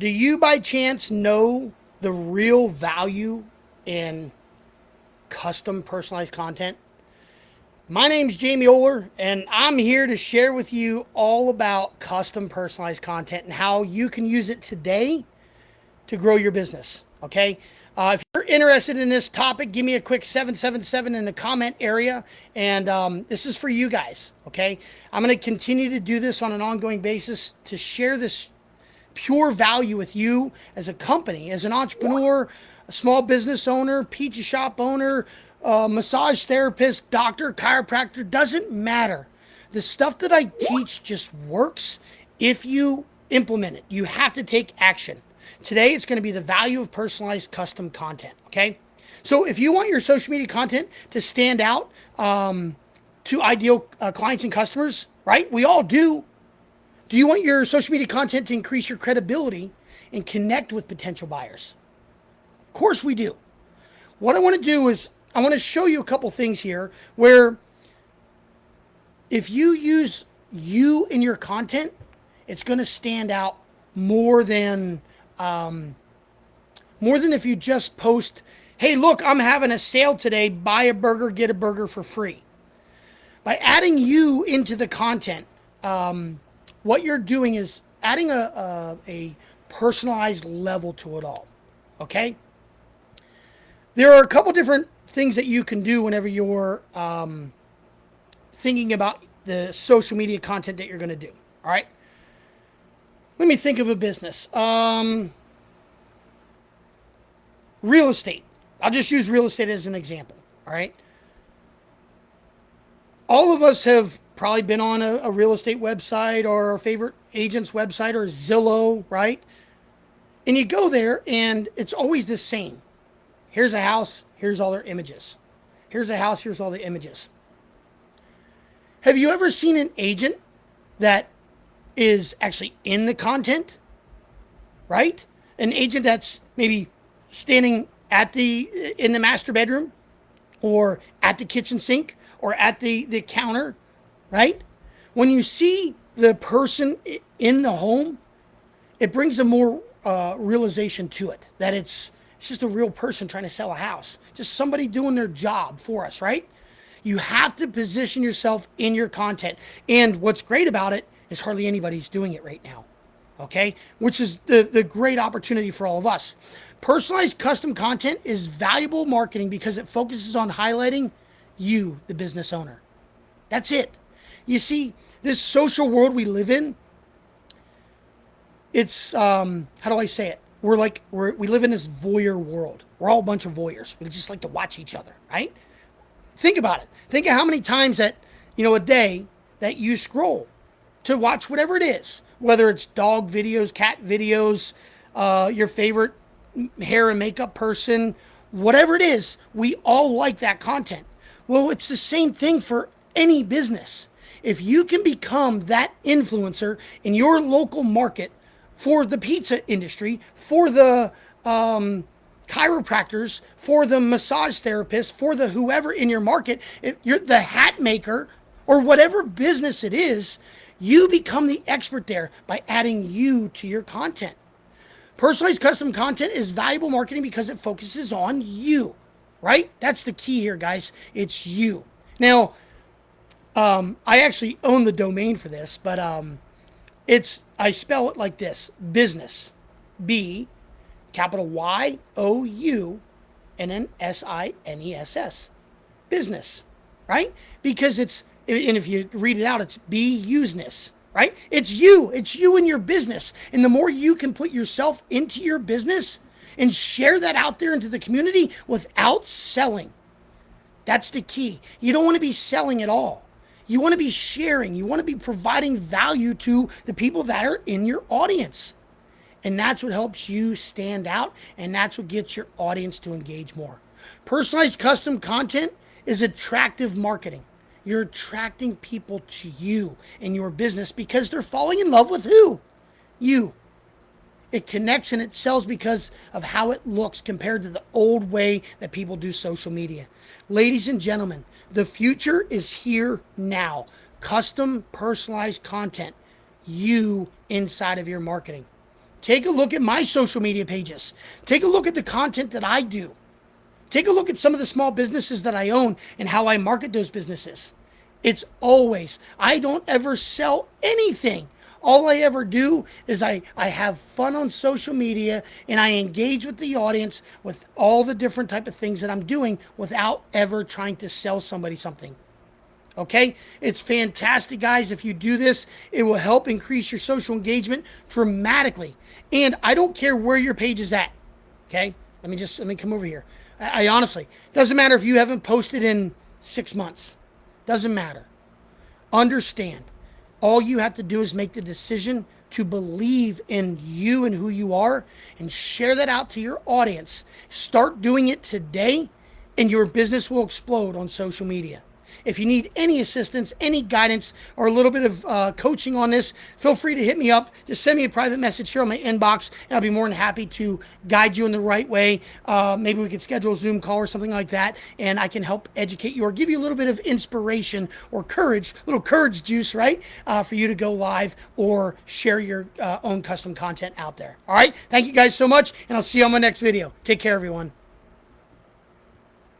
Do you by chance know the real value in custom personalized content? My name's Jamie Oler, and I'm here to share with you all about custom personalized content and how you can use it today to grow your business. Okay. Uh, if you're interested in this topic, give me a quick 777 in the comment area. And um, this is for you guys. Okay. I'm going to continue to do this on an ongoing basis to share this pure value with you as a company, as an entrepreneur, a small business owner, pizza shop owner, uh, massage therapist, doctor, chiropractor, doesn't matter. The stuff that I teach just works if you implement it. You have to take action. Today, it's going to be the value of personalized custom content. Okay. So if you want your social media content to stand out um, to ideal uh, clients and customers, right? We all do. Do you want your social media content to increase your credibility and connect with potential buyers? Of course we do. What I want to do is I want to show you a couple things here where if you use you in your content, it's going to stand out more than um, more than if you just post, "Hey, look, I'm having a sale today. Buy a burger, get a burger for free." By adding you into the content, um, what you're doing is adding a, a, a personalized level to it all. Okay. There are a couple different things that you can do whenever you're um, thinking about the social media content that you're going to do. All right. Let me think of a business. Um, real estate. I'll just use real estate as an example. All right. All of us have probably been on a, a real estate website or a favorite agent's website or Zillow, right? And you go there and it's always the same. Here's a house, here's all their images. Here's a house, here's all the images. Have you ever seen an agent that is actually in the content? Right? An agent that's maybe standing at the in the master bedroom or at the kitchen sink or at the the counter right? When you see the person in the home, it brings a more uh, realization to it that it's it's just a real person trying to sell a house, just somebody doing their job for us, right? You have to position yourself in your content. And what's great about it is hardly anybody's doing it right now. Okay? Which is the, the great opportunity for all of us. Personalized custom content is valuable marketing because it focuses on highlighting you, the business owner. That's it. You see, this social world we live in, it's um, how do I say it? We're like we're we live in this voyeur world. We're all a bunch of voyeurs. We just like to watch each other, right? Think about it. Think of how many times that you know a day that you scroll to watch whatever it is, whether it's dog videos, cat videos, uh, your favorite hair and makeup person, whatever it is, we all like that content. Well, it's the same thing for any business. If you can become that influencer in your local market for the pizza industry, for the um, chiropractors, for the massage therapists, for the whoever in your market, if you're the hat maker or whatever business it is, you become the expert there by adding you to your content. Personalized custom content is valuable marketing because it focuses on you, right? That's the key here, guys. It's you. Now, um, I actually own the domain for this, but um, it's I spell it like this: business, B, capital Y O U, and then S I N E S S, business, right? Because it's and if you read it out, it's B useness, right? It's you, it's you and your business, and the more you can put yourself into your business and share that out there into the community without selling. That's the key. You don't want to be selling at all. You want to be sharing, you want to be providing value to the people that are in your audience. And that's what helps you stand out, and that's what gets your audience to engage more. Personalized custom content is attractive marketing. You're attracting people to you and your business because they're falling in love with who? You. It connects and it sells because of how it looks compared to the old way that people do social media. Ladies and gentlemen, the future is here now. Custom personalized content, you inside of your marketing. Take a look at my social media pages. Take a look at the content that I do. Take a look at some of the small businesses that I own and how I market those businesses. It's always, I don't ever sell anything. All I ever do is I, I have fun on social media and I engage with the audience with all the different type of things that I'm doing without ever trying to sell somebody something. Okay? It's fantastic, guys. If you do this, it will help increase your social engagement dramatically. And I don't care where your page is at. Okay? Let me just let me come over here. I, I honestly doesn't matter if you haven't posted in six months. Doesn't matter. Understand. All you have to do is make the decision to believe in you and who you are and share that out to your audience. Start doing it today, and your business will explode on social media. If you need any assistance, any guidance, or a little bit of uh, coaching on this, feel free to hit me up. Just send me a private message here on my inbox, and I'll be more than happy to guide you in the right way. Uh, maybe we could schedule a Zoom call or something like that, and I can help educate you or give you a little bit of inspiration or courage, little courage juice, right, uh, for you to go live or share your uh, own custom content out there. All right. Thank you guys so much, and I'll see you on my next video. Take care, everyone.